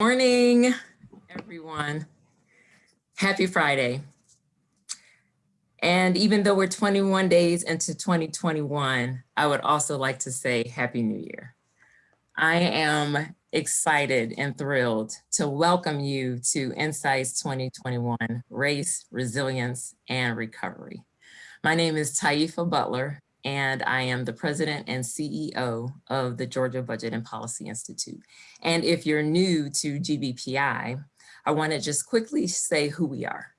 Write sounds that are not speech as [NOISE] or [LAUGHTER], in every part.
Morning, everyone. Happy Friday. And even though we're 21 days into 2021, I would also like to say Happy New Year. I am excited and thrilled to welcome you to Insights 2021, Race, Resilience, and Recovery. My name is Taifa Butler, and I am the president and CEO of the Georgia Budget and Policy Institute. And if you're new to GBPI, I want to just quickly say who we are.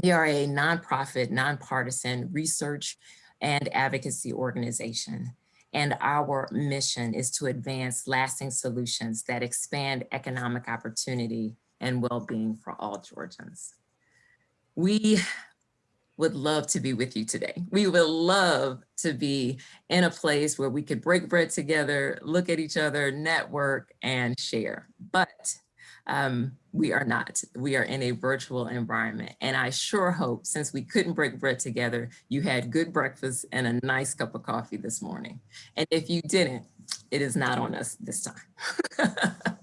We are a nonprofit, nonpartisan research and advocacy organization. And our mission is to advance lasting solutions that expand economic opportunity and well-being for all Georgians. We would love to be with you today. We would love to be in a place where we could break bread together, look at each other, network, and share. But um, we are not. We are in a virtual environment. And I sure hope, since we couldn't break bread together, you had good breakfast and a nice cup of coffee this morning. And if you didn't, it is not on us this time. [LAUGHS]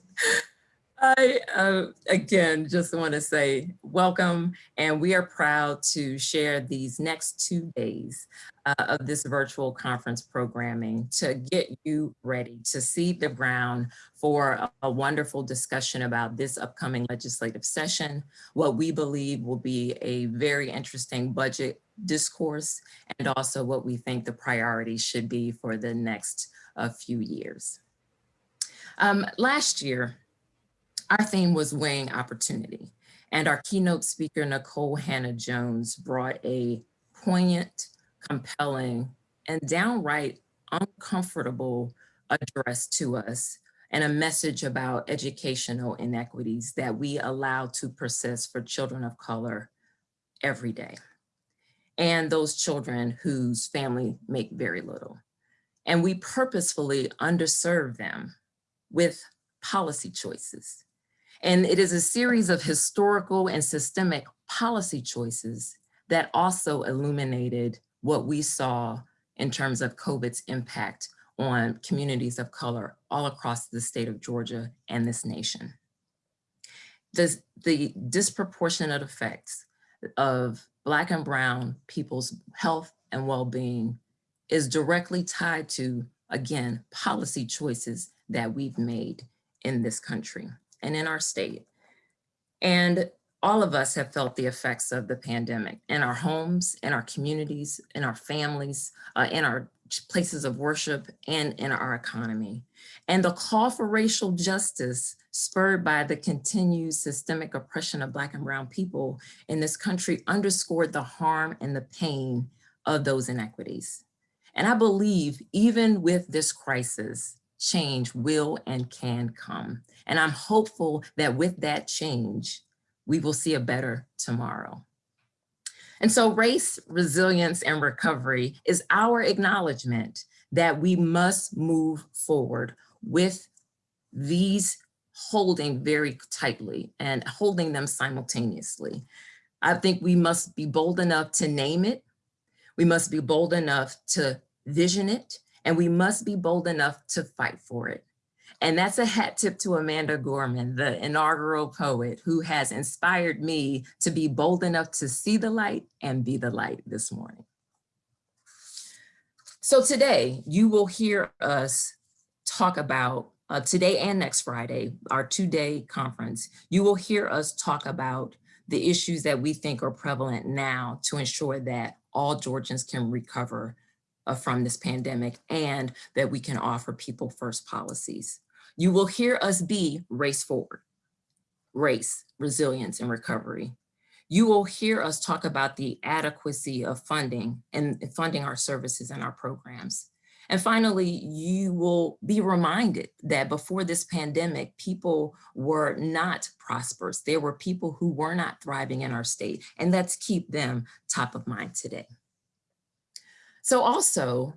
I, uh, again, just want to say welcome, and we are proud to share these next two days uh, of this virtual conference programming to get you ready to seed the ground for a, a wonderful discussion about this upcoming legislative session, what we believe will be a very interesting budget discourse, and also what we think the priorities should be for the next uh, few years. Um, last year, our theme was weighing opportunity. And our keynote speaker, Nikole Hannah-Jones, brought a poignant, compelling, and downright uncomfortable address to us and a message about educational inequities that we allow to persist for children of color every day. And those children whose family make very little. And we purposefully underserve them with policy choices and it is a series of historical and systemic policy choices that also illuminated what we saw in terms of COVID's impact on communities of color all across the state of Georgia and this nation. The, the disproportionate effects of Black and Brown people's health and well-being is directly tied to, again, policy choices that we've made in this country and in our state. And all of us have felt the effects of the pandemic in our homes, in our communities, in our families, uh, in our places of worship, and in our economy. And the call for racial justice spurred by the continued systemic oppression of Black and Brown people in this country underscored the harm and the pain of those inequities. And I believe even with this crisis, change will and can come. And I'm hopeful that with that change, we will see a better tomorrow. And so race, resilience, and recovery is our acknowledgement that we must move forward with these holding very tightly and holding them simultaneously. I think we must be bold enough to name it. We must be bold enough to vision it, and we must be bold enough to fight for it. And that's a hat tip to Amanda Gorman, the inaugural poet who has inspired me to be bold enough to see the light and be the light this morning. So today you will hear us talk about uh, today and next Friday, our two-day conference, you will hear us talk about the issues that we think are prevalent now to ensure that all Georgians can recover uh, from this pandemic and that we can offer people first policies. You will hear us be race forward, race, resilience, and recovery. You will hear us talk about the adequacy of funding and funding our services and our programs. And finally, you will be reminded that before this pandemic, people were not prosperous. There were people who were not thriving in our state, and let's keep them top of mind today. So also,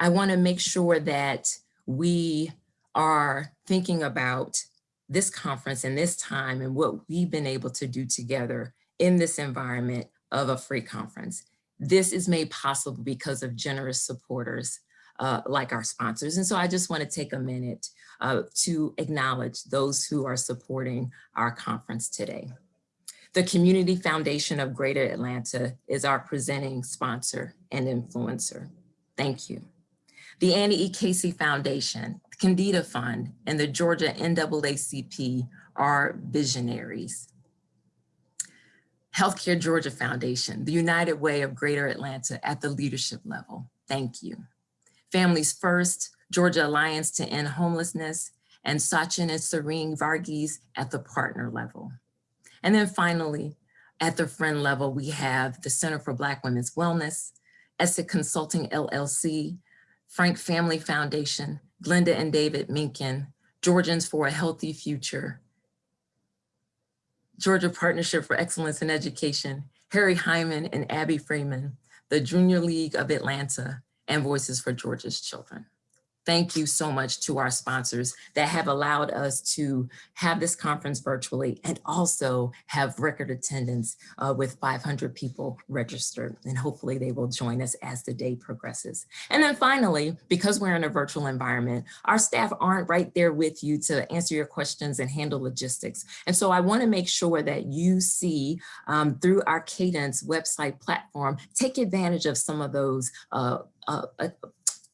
I wanna make sure that we are thinking about this conference and this time and what we've been able to do together in this environment of a free conference. This is made possible because of generous supporters uh, like our sponsors. And so I just want to take a minute uh, to acknowledge those who are supporting our conference today. The Community Foundation of Greater Atlanta is our presenting sponsor and influencer. Thank you. The Annie E. Casey Foundation, the Kendeda Fund, and the Georgia NAACP are visionaries. Healthcare Georgia Foundation, the United Way of Greater Atlanta at the leadership level. Thank you. Families First, Georgia Alliance to End Homelessness, and Sachin and Serene Varghese at the partner level. And then finally, at the friend level, we have the Center for Black Women's Wellness, Essig Consulting LLC, Frank Family Foundation, Glenda and David Minkin, Georgians for a Healthy Future, Georgia Partnership for Excellence in Education, Harry Hyman and Abby Freeman, the Junior League of Atlanta, and Voices for Georgia's Children. Thank you so much to our sponsors that have allowed us to have this conference virtually and also have record attendance uh, with 500 people registered. And hopefully they will join us as the day progresses. And then finally, because we're in a virtual environment, our staff aren't right there with you to answer your questions and handle logistics. And so I wanna make sure that you see um, through our Cadence website platform, take advantage of some of those uh, uh, uh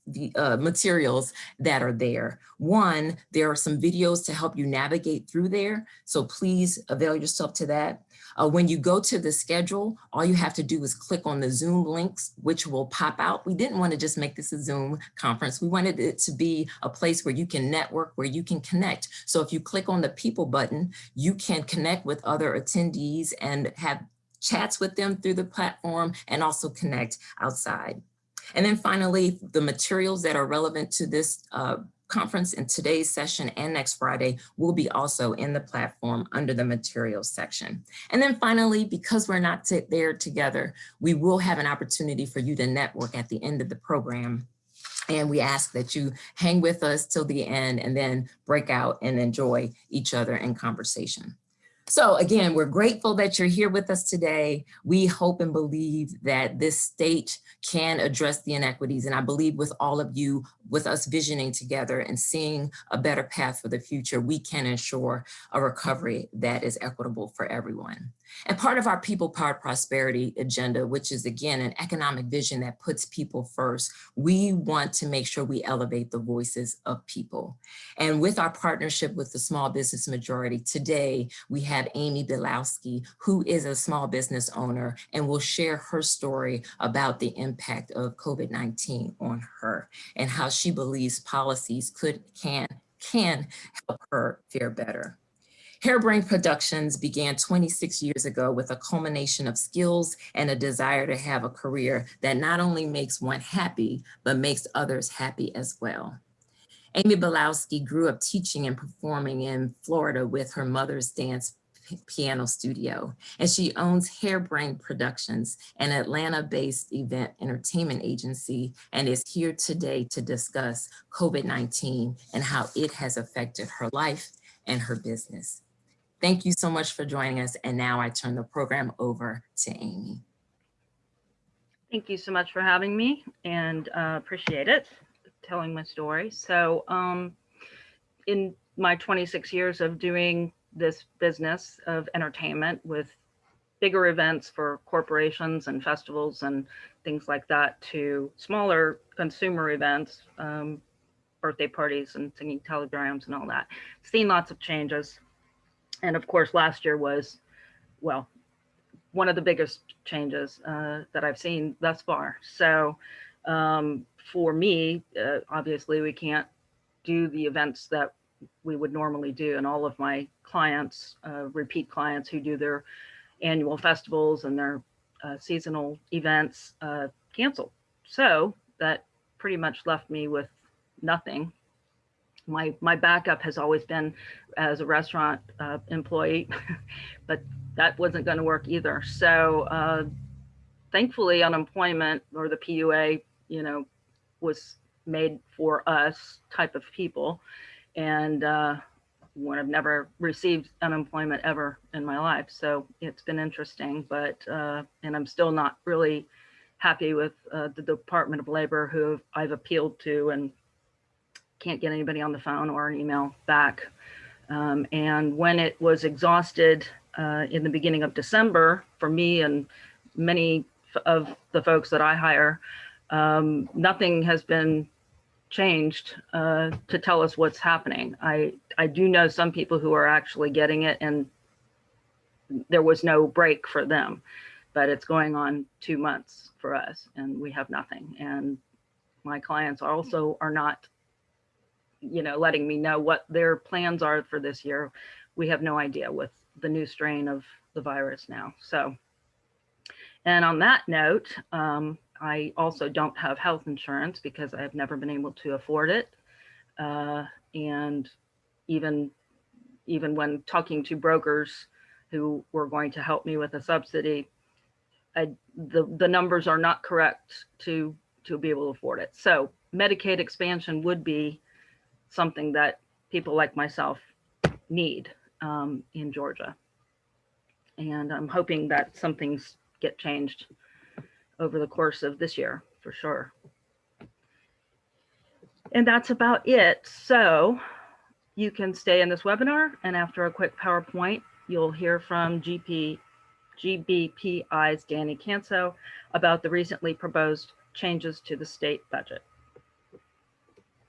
the uh, materials that are there. One, there are some videos to help you navigate through there. So please avail yourself to that. Uh, when you go to the schedule, all you have to do is click on the Zoom links, which will pop out. We didn't want to just make this a Zoom conference. We wanted it to be a place where you can network, where you can connect. So if you click on the people button, you can connect with other attendees and have chats with them through the platform and also connect outside. And then finally, the materials that are relevant to this uh, conference in today's session and next Friday will be also in the platform under the materials section. And then finally, because we're not there together, we will have an opportunity for you to network at the end of the program. And we ask that you hang with us till the end and then break out and enjoy each other in conversation. So again, we're grateful that you're here with us today. We hope and believe that this state can address the inequities. And I believe with all of you, with us visioning together and seeing a better path for the future, we can ensure a recovery that is equitable for everyone. And part of our people powered prosperity agenda, which is again, an economic vision that puts people first, we want to make sure we elevate the voices of people. And with our partnership with the small business majority today, we have Amy Bilowski, who is a small business owner and will share her story about the impact of COVID-19 on her and how she believes policies could, can, can help her fare better. Harebrained Productions began 26 years ago with a culmination of skills and a desire to have a career that not only makes one happy, but makes others happy as well. Amy Bilowski grew up teaching and performing in Florida with her mother's dance piano studio, and she owns Hairbrain Productions, an Atlanta-based event entertainment agency, and is here today to discuss COVID-19 and how it has affected her life and her business. Thank you so much for joining us. And now I turn the program over to Amy. Thank you so much for having me and uh, appreciate it, telling my story. So um, in my 26 years of doing this business of entertainment with bigger events for corporations and festivals and things like that to smaller consumer events, um, birthday parties and singing telegrams and all that. Seen lots of changes and of course, last year was, well, one of the biggest changes uh, that I've seen thus far. So um, for me, uh, obviously, we can't do the events that we would normally do. And all of my clients, uh, repeat clients who do their annual festivals and their uh, seasonal events uh, canceled. So that pretty much left me with nothing my my backup has always been as a restaurant uh, employee, [LAUGHS] but that wasn't going to work either. So uh, thankfully, unemployment or the PUA, you know, was made for us type of people, and uh, I've never received unemployment ever in my life. So it's been interesting, but uh, and I'm still not really happy with uh, the Department of Labor who I've appealed to and can't get anybody on the phone or an email back. Um, and when it was exhausted uh, in the beginning of December for me and many of the folks that I hire, um, nothing has been changed uh, to tell us what's happening. I, I do know some people who are actually getting it and there was no break for them, but it's going on two months for us and we have nothing. And my clients also are not, you know, letting me know what their plans are for this year. We have no idea with the new strain of the virus now. So, and on that note, um, I also don't have health insurance because I have never been able to afford it. Uh, and even, even when talking to brokers who were going to help me with a subsidy, I, the, the numbers are not correct to, to be able to afford it. So Medicaid expansion would be something that people like myself need um, in Georgia. And I'm hoping that some things get changed over the course of this year for sure. And that's about it. So you can stay in this webinar and after a quick PowerPoint, you'll hear from GP, GBPI's Danny Kanso about the recently proposed changes to the state budget.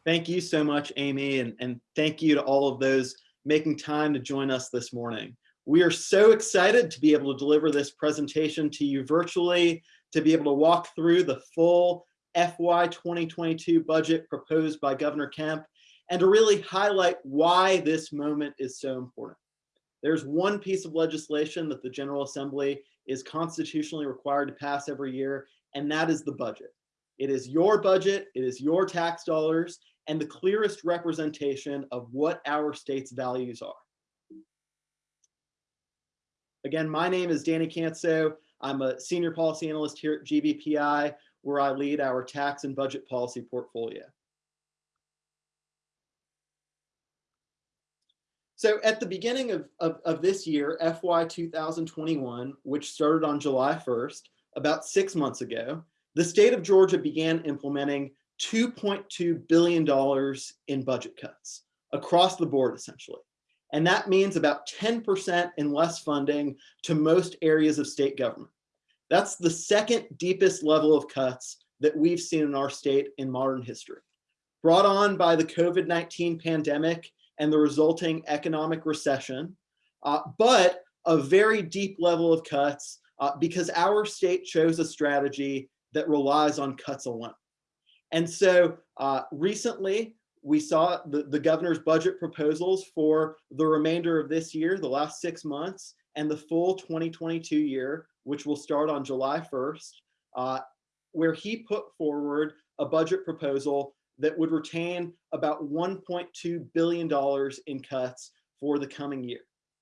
Thank you so much, Amy, and, and thank you to all of those making time to join us this morning. We are so excited to be able to deliver this presentation to you virtually, to be able to walk through the full FY 2022 budget proposed by Governor Kemp, and to really highlight why this moment is so important. There's one piece of legislation that the General Assembly is constitutionally required to pass every year, and that is the budget. It is your budget, it is your tax dollars, and the clearest representation of what our state's values are. Again, my name is Danny Kanso. I'm a senior policy analyst here at GBPI, where I lead our tax and budget policy portfolio. So at the beginning of, of, of, this year, FY 2021, which started on July 1st, about six months ago, the state of Georgia began implementing $2.2 billion in budget cuts across the board, essentially. And that means about 10% in less funding to most areas of state government. That's the second deepest level of cuts that we've seen in our state in modern history. Brought on by the COVID-19 pandemic and the resulting economic recession, uh, but a very deep level of cuts uh, because our state chose a strategy that relies on cuts alone. And so uh, recently, we saw the, the governor's budget proposals for the remainder of this year, the last six months, and the full 2022 year, which will start on July 1st, uh, where he put forward a budget proposal that would retain about $1.2 billion in cuts for the coming year.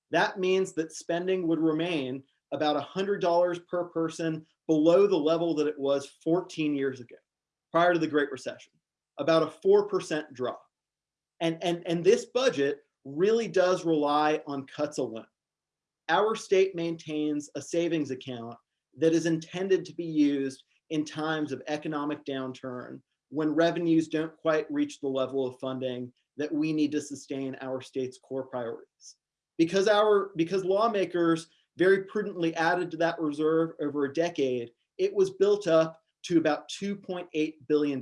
That means that spending would remain about $100 per person below the level that it was 14 years ago, prior to the Great Recession about a 4% drop. And, and, and this budget really does rely on cuts alone. Our state maintains a savings account that is intended to be used in times of economic downturn when revenues don't quite reach the level of funding that we need to sustain our state's core priorities. Because our because lawmakers very prudently added to that reserve over a decade, it was built up to about $2.8 billion.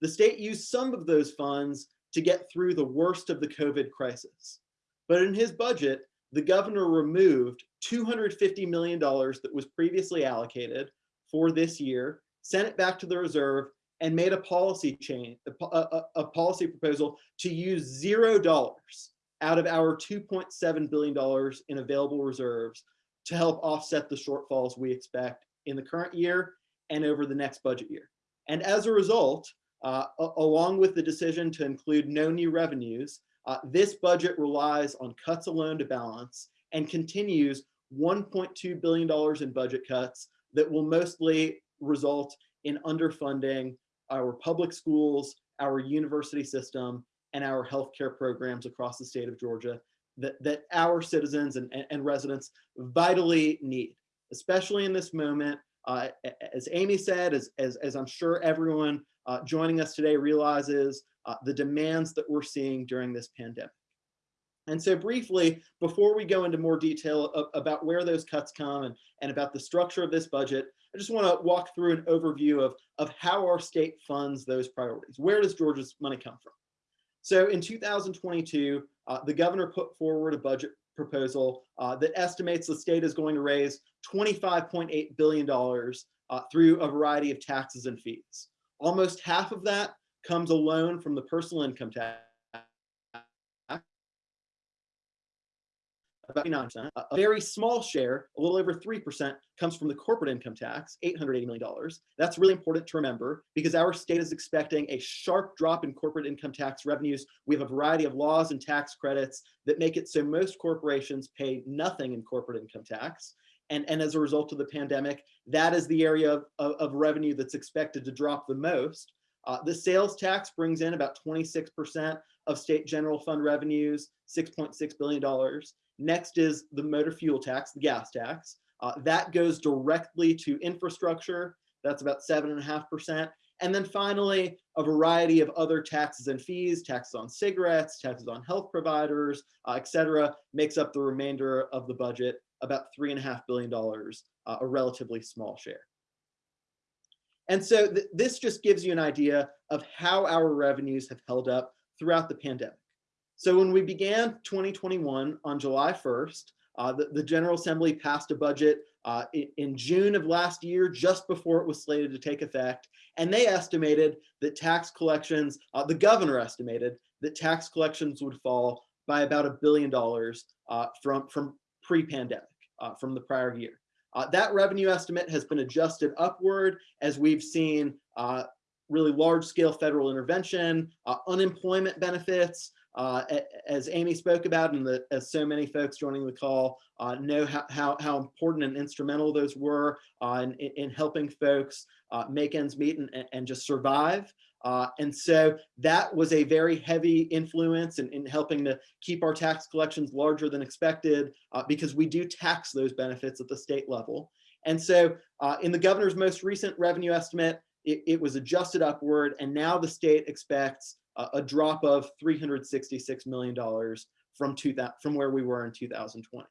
The state used some of those funds to get through the worst of the COVID crisis. But in his budget, the governor removed $250 million that was previously allocated for this year, sent it back to the reserve, and made a policy change, a, a, a policy proposal to use zero dollars out of our $2.7 billion in available reserves to help offset the shortfalls we expect in the current year and over the next budget year. And as a result, uh, along with the decision to include no new revenues, uh, this budget relies on cuts alone to balance and continues $1.2 billion in budget cuts that will mostly result in underfunding our public schools, our university system, and our healthcare programs across the state of Georgia that, that our citizens and, and residents vitally need, especially in this moment uh, as Amy said, as, as, as I'm sure everyone uh, joining us today realizes, uh, the demands that we're seeing during this pandemic. And so briefly, before we go into more detail about where those cuts come and, and about the structure of this budget, I just want to walk through an overview of, of how our state funds those priorities. Where does Georgia's money come from? So in 2022, uh, the governor put forward a budget proposal uh, that estimates the state is going to raise $25.8 billion uh, through a variety of taxes and fees. Almost half of that comes alone from the personal income tax. About 9%. A very small share, a little over 3%, comes from the corporate income tax, $880 million. That's really important to remember because our state is expecting a sharp drop in corporate income tax revenues. We have a variety of laws and tax credits that make it so most corporations pay nothing in corporate income tax. And, and as a result of the pandemic, that is the area of, of, of revenue that's expected to drop the most. Uh, the sales tax brings in about 26% of state general fund revenues, $6.6 billion. Next is the motor fuel tax, the gas tax. Uh, that goes directly to infrastructure. That's about 7.5%. And then finally, a variety of other taxes and fees, taxes on cigarettes, taxes on health providers, uh, et cetera, makes up the remainder of the budget, about $3.5 billion, uh, a relatively small share. And so th this just gives you an idea of how our revenues have held up throughout the pandemic. So when we began 2021 on July 1st, uh, the, the General Assembly passed a budget uh, in, June of last year, just before it was slated to take effect. And they estimated that tax collections, uh, the governor estimated that tax collections would fall by about a billion dollars uh, from, from pre-pandemic, uh, from the prior year. Uh, that revenue estimate has been adjusted upward as we've seen really large scale federal intervention, unemployment benefits, uh, as Amy spoke about and the, as so many folks joining the call uh, know how, how, how, important and instrumental those were uh, in, in helping folks make ends meet and, and just survive. Uh, and so that was a very heavy influence in, in, helping to keep our tax collections larger than expected uh, because we do tax those benefits at the state level. And so uh, in the governor's most recent revenue estimate, it, it was adjusted upward and now the state expects a drop of $366 million from, two, from where we were in 2020.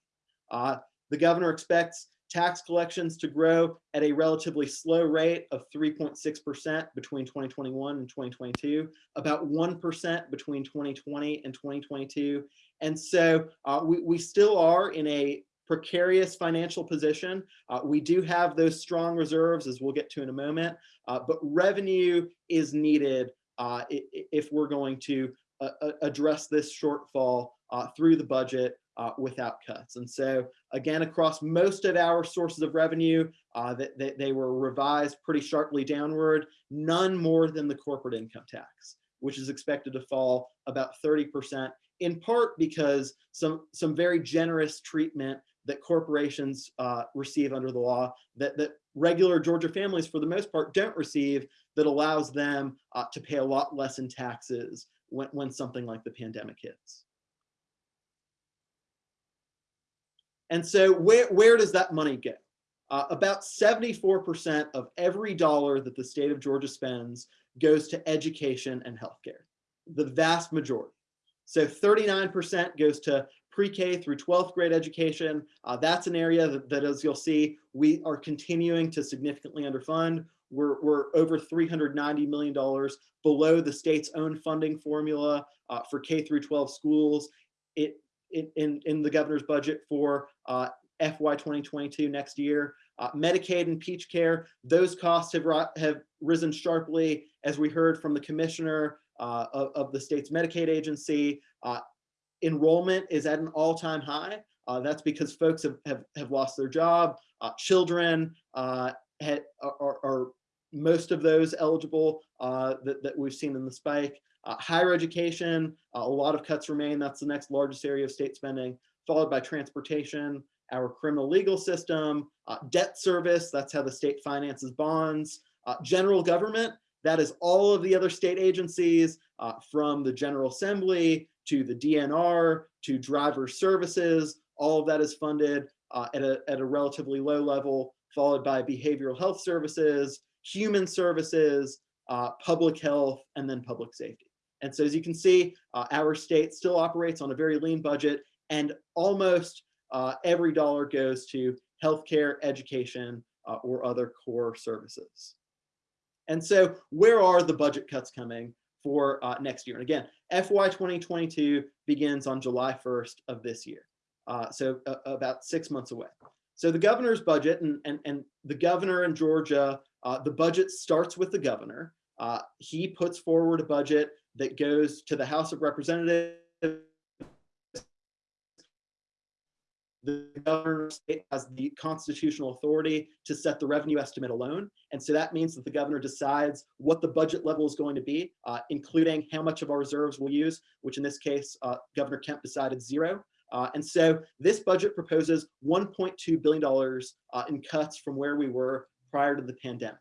Uh, the governor expects tax collections to grow at a relatively slow rate of 3.6% between 2021 and 2022, about 1% between 2020 and 2022. And so uh, we, we still are in a precarious financial position. Uh, we do have those strong reserves, as we'll get to in a moment, uh, but revenue is needed uh, if we're going to uh, address this shortfall uh, through the budget uh, without cuts. And so again, across most of our sources of revenue, uh, that, that they were revised pretty sharply downward, none more than the corporate income tax, which is expected to fall about 30%, in part because some, some very generous treatment that corporations uh, receive under the law that, that regular Georgia families, for the most part, don't receive that allows them uh, to pay a lot less in taxes when, when something like the pandemic hits. And so where, where does that money go? Uh, about 74% of every dollar that the state of Georgia spends goes to education and healthcare, the vast majority. So 39% goes to pre-K through 12th grade education. Uh, that's an area that, that, as you'll see, we are continuing to significantly underfund. We're, we're over $390 million below the state's own funding formula uh, for K through 12 schools. It, in, in the governor's budget for uh, FY 2022 next year. Uh, Medicaid and Peach Care, those costs have, have risen sharply as we heard from the commissioner uh, of, of, the state's Medicaid agency. Uh, enrollment is at an all-time high. Uh, that's because folks have, have, have lost their job. Uh, children had, are, are, most of those eligible that, that we've seen in the spike. Uh, higher education, uh, a lot of cuts remain. That's the next largest area of state spending, followed by transportation, our criminal legal system, uh, debt service, that's how the state finances bonds, uh, general government, that is all of the other state agencies uh, from the General Assembly to the DNR to driver services, all of that is funded uh, at, a, at a relatively low level. followed by behavioral health services, human services, uh, public health, and then public safety. And so as you can see, uh, our state still operates on a very lean budget and almost uh, every dollar goes to healthcare, education, uh, or other core services. And so where are the budget cuts coming for uh, next year? And again, FY 2022 begins on July 1st of this year. Uh, so about six months away. So the governor's budget and, and, and the governor in Georgia, uh, the budget starts with the governor. Uh, he puts forward a budget that goes to the House of Representatives the governor has the constitutional authority to set the revenue estimate alone. And so that means that the governor decides what the budget level is going to be, uh, including how much of our reserves we'll use, which in this case, uh, Governor Kemp decided zero. Uh, and so this budget proposes $1.2 billion uh, in cuts from where we were prior to the pandemic.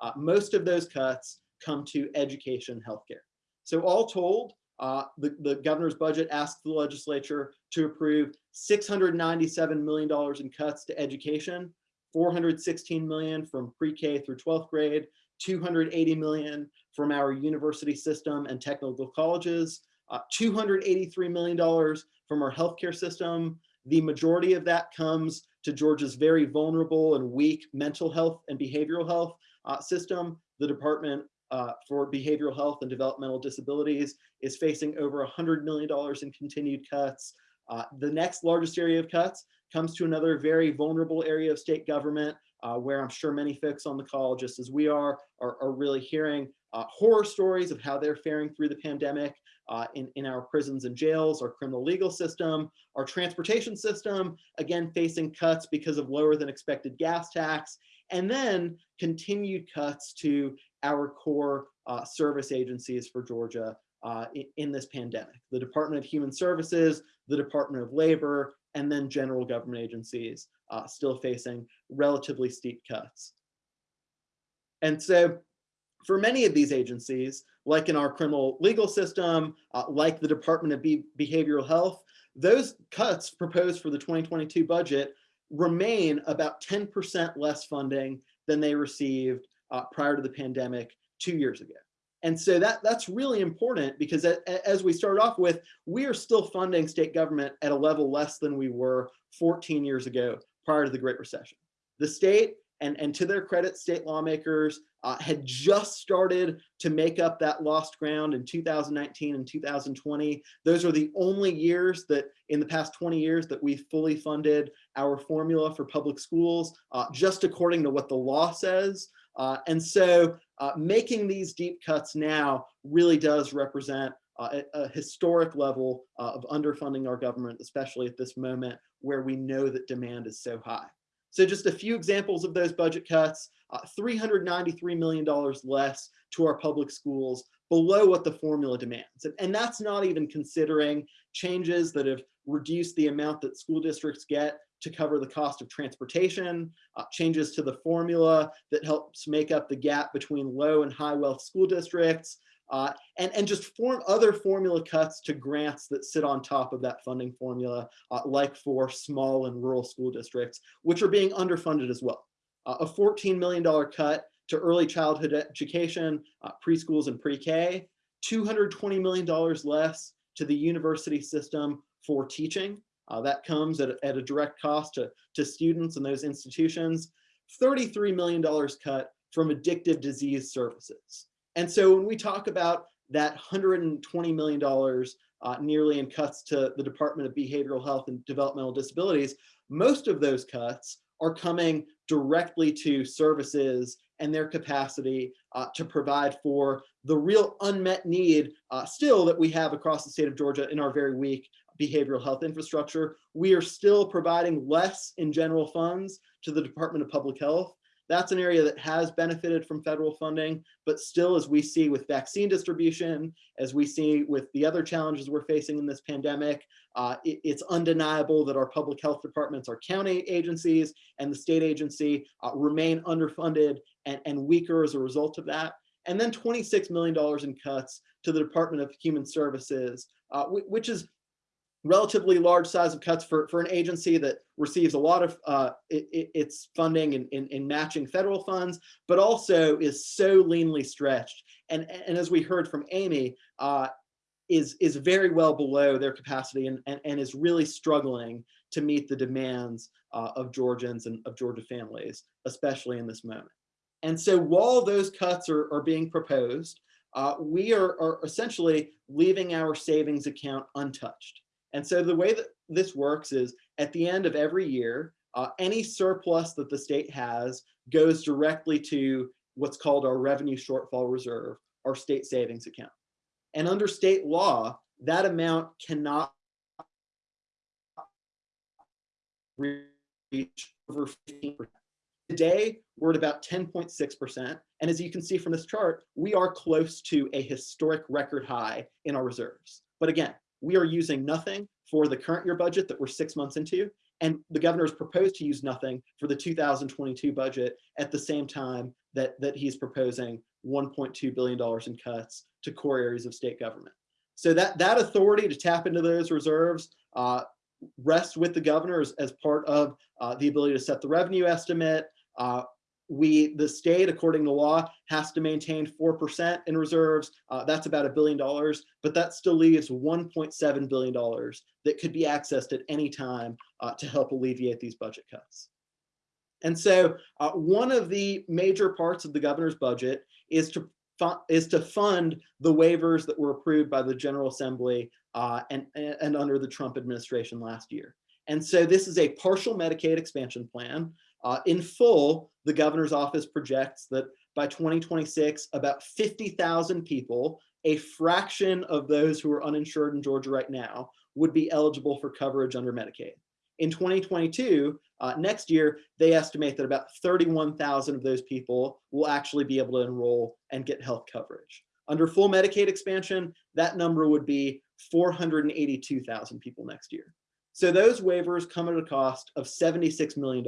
Uh, most of those cuts come to education and healthcare. So all told, uh, the, the governor's budget asked the legislature to approve $697 million in cuts to education, 416 million from pre-K through 12th grade, 280 million from our university system and technical colleges, uh, $283 million from our healthcare system. The majority of that comes to Georgia's very vulnerable and weak mental health and behavioral health uh, system. The Department uh, for Behavioral Health and Developmental Disabilities is facing over $100 million in continued cuts. Uh, the next largest area of cuts comes to another very vulnerable area of state government uh, where I'm sure many folks on the call, just as we are, are, are really hearing uh, horror stories of how they're faring through the pandemic uh, in, in our prisons and jails, our criminal legal system, our transportation system, again, facing cuts because of lower than expected gas tax, and then continued cuts to our core uh, service agencies for Georgia uh, in, in, this pandemic. The Department of Human Services, the Department of Labor, and then general government agencies uh, still facing relatively steep cuts. And so for many of these agencies, like in our criminal legal system, uh, like the Department of Be Behavioral Health, those cuts proposed for the 2022 budget remain about 10% less funding than they received uh, prior to the pandemic two years ago. And so that, that's really important because as we started off with, we are still funding state government at a level less than we were 14 years ago prior to the Great Recession. The state, and, and to their credit, state lawmakers uh, had just started to make up that lost ground in 2019 and 2020. Those are the only years that in the past 20 years that we fully funded our formula for public schools, uh, just according to what the law says. Uh, and so uh, making these deep cuts now really does represent uh, a, a, historic level of underfunding our government, especially at this moment where we know that demand is so high. So just a few examples of those budget cuts, uh, $393 million less to our public schools below what the formula demands. And, and that's not even considering changes that have reduced the amount that school districts get to cover the cost of transportation, uh, changes to the formula that helps make up the gap between low and high wealth school districts, uh, and, and just form other formula cuts to grants that sit on top of that funding formula, uh, like for small and rural school districts, which are being underfunded as well. Uh, a $14 million cut to early childhood education, uh, preschools and pre-K, $220 million less to the university system for teaching, uh, that comes at, at a direct cost to, to students and those institutions. $33 million cut from addictive disease services. And so when we talk about that $120 million uh, nearly in cuts to the Department of Behavioral Health and Developmental Disabilities, most of those cuts are coming directly to services and their capacity uh, to provide for the real unmet need uh, still that we have across the state of Georgia in our very weak behavioral health infrastructure. We are still providing less in general funds to the Department of Public Health. That's an area that has benefited from federal funding, but still, as we see with vaccine distribution, as we see with the other challenges we're facing in this pandemic, uh, it, it's undeniable that our public health departments, our county agencies, and the state agency uh, remain underfunded and, and weaker as a result of that. And then $26 million in cuts to the Department of Human Services, uh, which is relatively large size of cuts for, for an agency that receives a lot of uh, it, it, its funding in, in, in, matching federal funds, but also is so leanly stretched. And, and as we heard from Amy, uh, is, is very well below their capacity and, and, and is really struggling to meet the demands uh, of Georgians and of Georgia families, especially in this moment. And so while those cuts are, are being proposed, uh, we are, are essentially leaving our savings account untouched. And so the way that this works is at the end of every year, uh, any surplus that the state has goes directly to what's called our revenue shortfall reserve, our state savings account. And under state law, that amount cannot reach over 15%. Today, we're at about 10.6%. And as you can see from this chart, we are close to a historic record high in our reserves. But again, we are using nothing for the current year budget that we're six months into. And the governor has proposed to use nothing for the 2022 budget at the same time that, that he's proposing $1.2 billion in cuts to core areas of state government. So that, that authority to tap into those reserves uh, rests with the governor as, as part of uh, the ability to set the revenue estimate, uh, we, the state, according to law, has to maintain 4% in reserves. Uh, that's about a billion dollars, but that still leaves $1.7 billion that could be accessed at any time uh, to help alleviate these budget cuts. And so uh, one of the major parts of the governor's budget is to is to fund the waivers that were approved by the General Assembly uh, and, and under the Trump administration last year. And so this is a partial Medicaid expansion plan uh, in full, the governor's office projects that by 2026, about 50,000 people, a fraction of those who are uninsured in Georgia right now, would be eligible for coverage under Medicaid. In 2022, uh, next year, they estimate that about 31,000 of those people will actually be able to enroll and get health coverage. Under full Medicaid expansion, that number would be 482,000 people next year. So those waivers come at a cost of $76 million.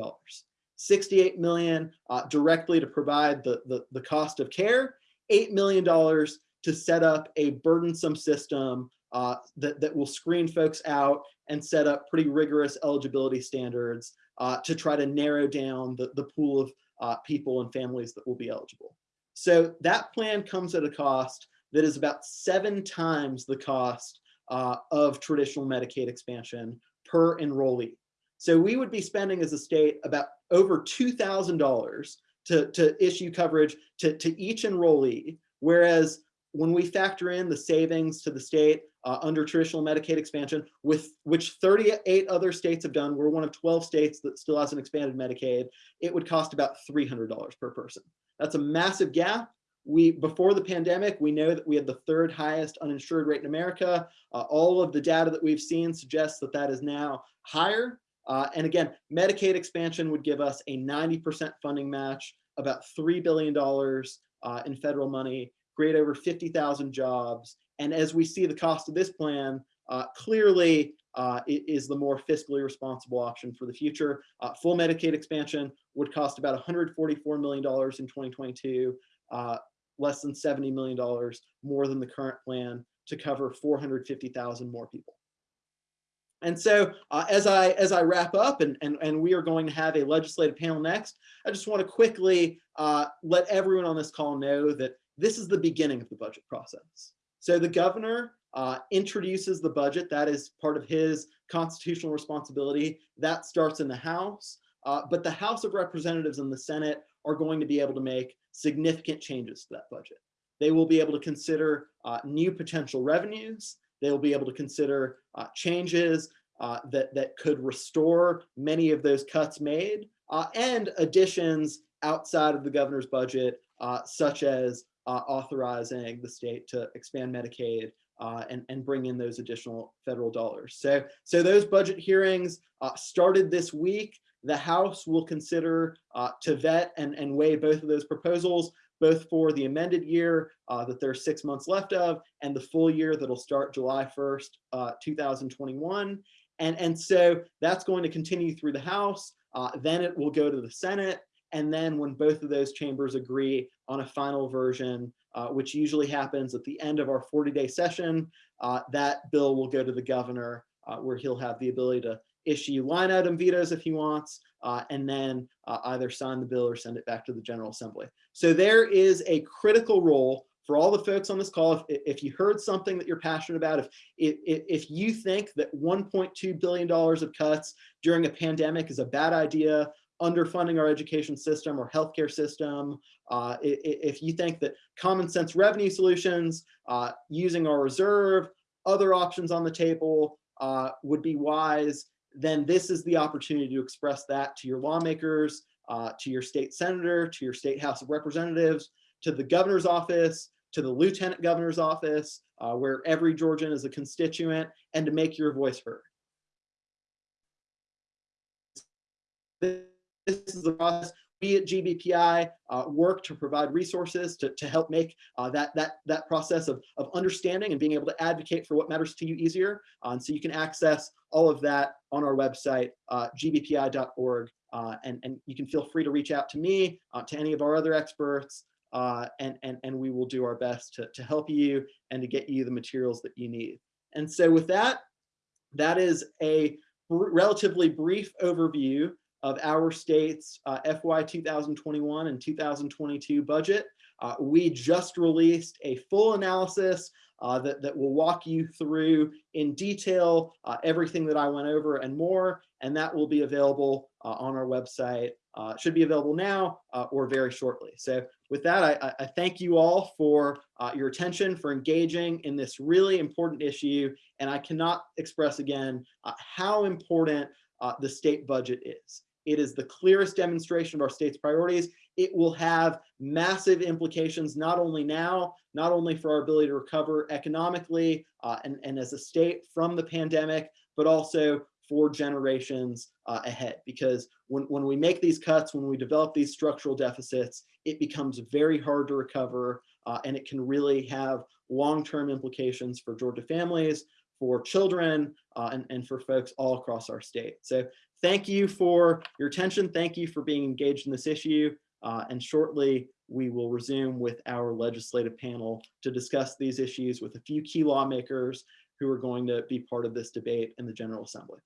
68 million uh, directly to provide the, the, the cost of care, $8 million to set up a burdensome system uh, that, that will screen folks out and set up pretty rigorous eligibility standards uh, to try to narrow down the, the pool of uh, people and families that will be eligible. So that plan comes at a cost that is about seven times the cost uh, of traditional Medicaid expansion per enrollee. So we would be spending as a state about over $2,000 to, to issue coverage to, to each enrollee, whereas when we factor in the savings to the state uh, under traditional Medicaid expansion, with which 38 other states have done, we're one of 12 states that still hasn't expanded Medicaid, it would cost about $300 per person. That's a massive gap. We Before the pandemic, we know that we had the third highest uninsured rate in America. Uh, all of the data that we've seen suggests that that is now higher. Uh, and again, Medicaid expansion would give us a 90% funding match, about $3 billion uh, in federal money, create over 50,000 jobs. And as we see the cost of this plan, uh, clearly uh, it is the more fiscally responsible option for the future. Uh, full Medicaid expansion would cost about $144 million in 2022, uh, less than $70 million more than the current plan to cover 450,000 more people. And so uh, as I as I wrap up and, and, and we are going to have a legislative panel next, I just want to quickly uh, let everyone on this call know that this is the beginning of the budget process. So the governor uh, introduces the budget. That is part of his constitutional responsibility. That starts in the House. Uh, but the House of Representatives and the Senate are going to be able to make significant changes to that budget. They will be able to consider uh, new potential revenues. They'll be able to consider uh, changes uh, that, that could restore many of those cuts made uh, and additions outside of the governor's budget, uh, such as uh, authorizing the state to expand Medicaid uh, and, and bring in those additional federal dollars. So, so those budget hearings started this week. The House will consider to vet and, and weigh both of those proposals both for the amended year uh, that there's six months left of and the full year that'll start July 1st, uh, 2021. And, and so that's going to continue through the House. Uh, then it will go to the Senate. And then when both of those chambers agree on a final version, uh, which usually happens at the end of our 40 day session, uh, that bill will go to the governor uh, where he'll have the ability to issue line item vetoes if he wants, uh, and then uh, either sign the bill or send it back to the General Assembly. So there is a critical role for all the folks on this call. If, if you heard something that you're passionate about, if, if, if you think that $1.2 billion of cuts during a pandemic is a bad idea, underfunding our education system or healthcare system, uh, if you think that common sense revenue solutions, uh, using our reserve, other options on the table uh, would be wise, then this is the opportunity to express that to your lawmakers, uh, to your state senator, to your state House of Representatives, to the governor's office, to the lieutenant governor's office, uh, where every Georgian is a constituent, and to make your voice heard. This is the process. We at GBPI uh, work to provide resources to, to help make uh, that, that, that process of, of understanding and being able to advocate for what matters to you easier. Uh, so you can access all of that on our website, uh, gbpi.org. Uh, and, and you can feel free to reach out to me, uh, to any of our other experts, and, and, and we will do our best to, to help you and to get you the materials that you need. And so with that, that is a relatively brief overview of our state's uh, FY 2021 and 2022 budget. Uh, we just released a full analysis uh, that, that will walk you through in detail uh, everything that I went over and more, and that will be available uh, on our website. Uh, should be available now or very shortly. So with that, I, I- thank you all for your attention, for engaging in this really important issue, and I cannot express again how important uh, the state budget is. It is the clearest demonstration of our state's priorities. It will have massive implications, not only now, not only for our ability to recover economically uh, and, and as a state from the pandemic, but also for generations uh, ahead. Because when, when we make these cuts, when we develop these structural deficits, it becomes very hard to recover uh, and it can really have long-term implications for Georgia families, for children, uh, and, and for folks all across our state. So thank you for your attention. Thank you for being engaged in this issue. Uh, and shortly, we will resume with our legislative panel to discuss these issues with a few key lawmakers who are going to be part of this debate in the General Assembly.